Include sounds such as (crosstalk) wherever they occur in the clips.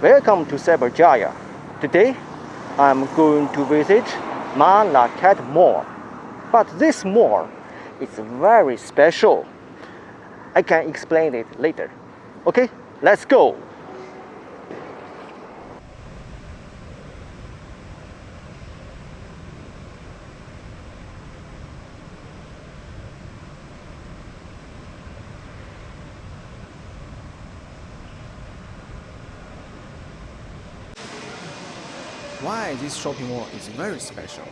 Welcome to Cyberjaya. Today, I'm going to visit Malakat Mall. But this mall is very special. I can explain it later. Okay, let's go. Why this shopping mall is very special?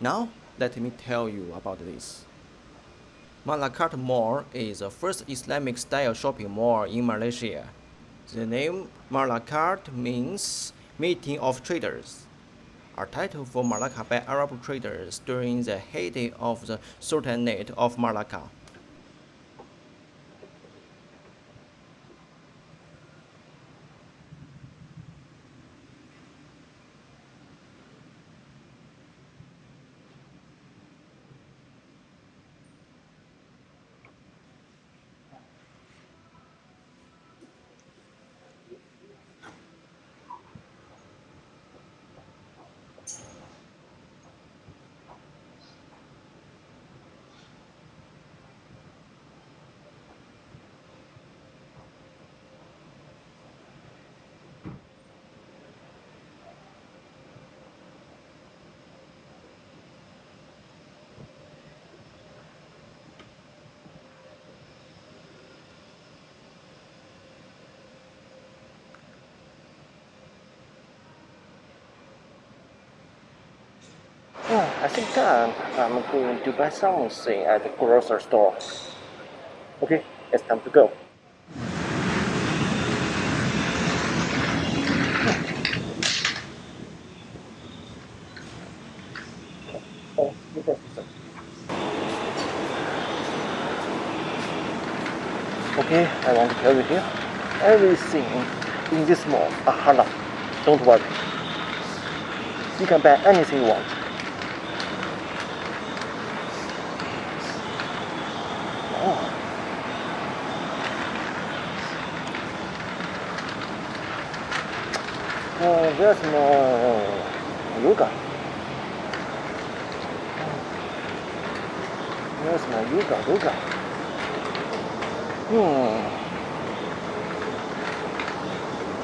Now, let me tell you about this. Malakat Mall is the first Islamic style shopping mall in Malaysia. The name Malakat means meeting of traders, a title for Malacca by Arab traders during the heyday of the Sultanate of Malacca. I think uh, I'm going to buy something at the grocery store. Okay, it's time to go. Okay. Okay, I want to tell you here, everything in this mall are halal. Don't worry. You can buy anything you want. Oh, there's no yoga. There's no yoga, yoga. Hmm.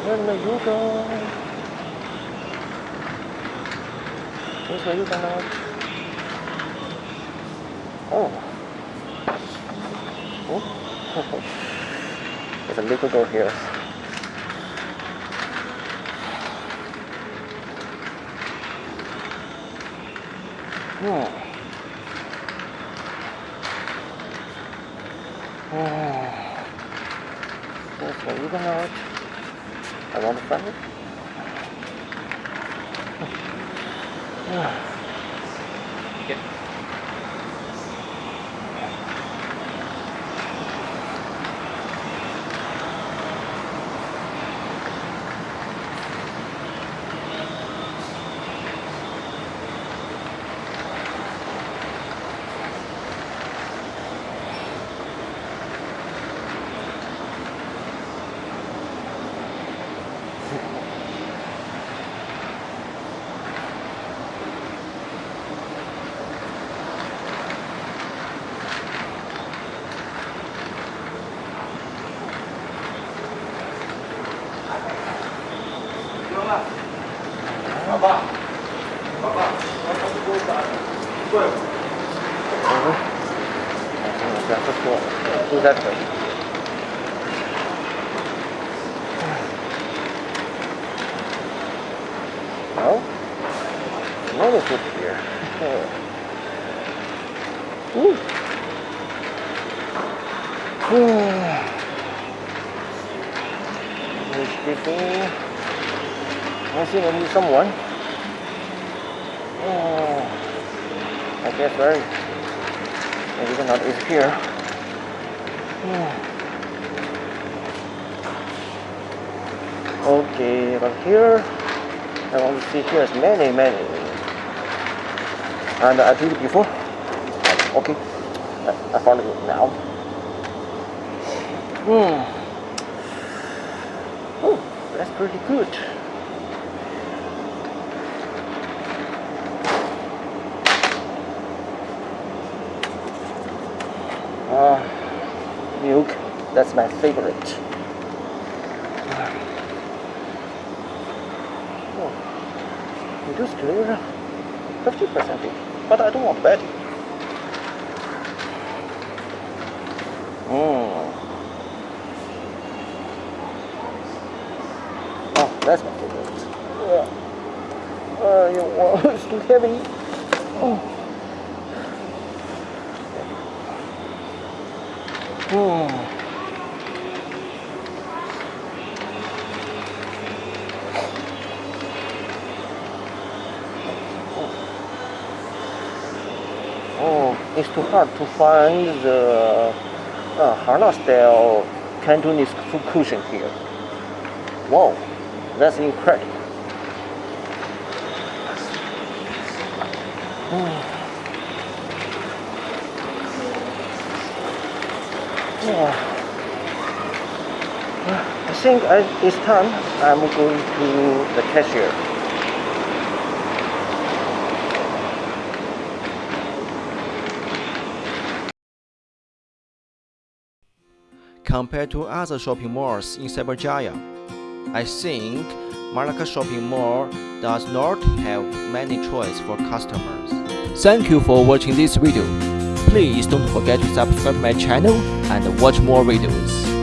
There's no yoga. There's no yoga now. Oh. Oh. There's a little girl here. Hmm. There's no yoga now. I want to find it. Yeah. Mm-hmm. That's cool. Do that first. No? No, it's up here. Ooh. Ooh. There's people. I need someone. Oh, I guess right. Maybe nut is here. Yeah. Okay, but here I want to see here is many, many. And I did it before. Okay, I, found it now. Hmm. Ooh. that's pretty good. Uh, milk, that's my favorite. Oh, reduced clear 50%, but I don't want betting. Mm. Oh, that's my favorite. Uh, uh, you want (laughs) it's too heavy. Oh. Hmm. Oh, it's too hard to find the uh, Hana style Cantonese cushion here. Wow, that's incredible. (sighs) Yeah. I think uh, it's time I'm going to the cashier. Compared to other shopping malls in Cyberjaya, I think Malakat Shopping Mall does not have many choice for customers. Thank you for watching this video. Please don't forget to subscribe my channel and watch more videos.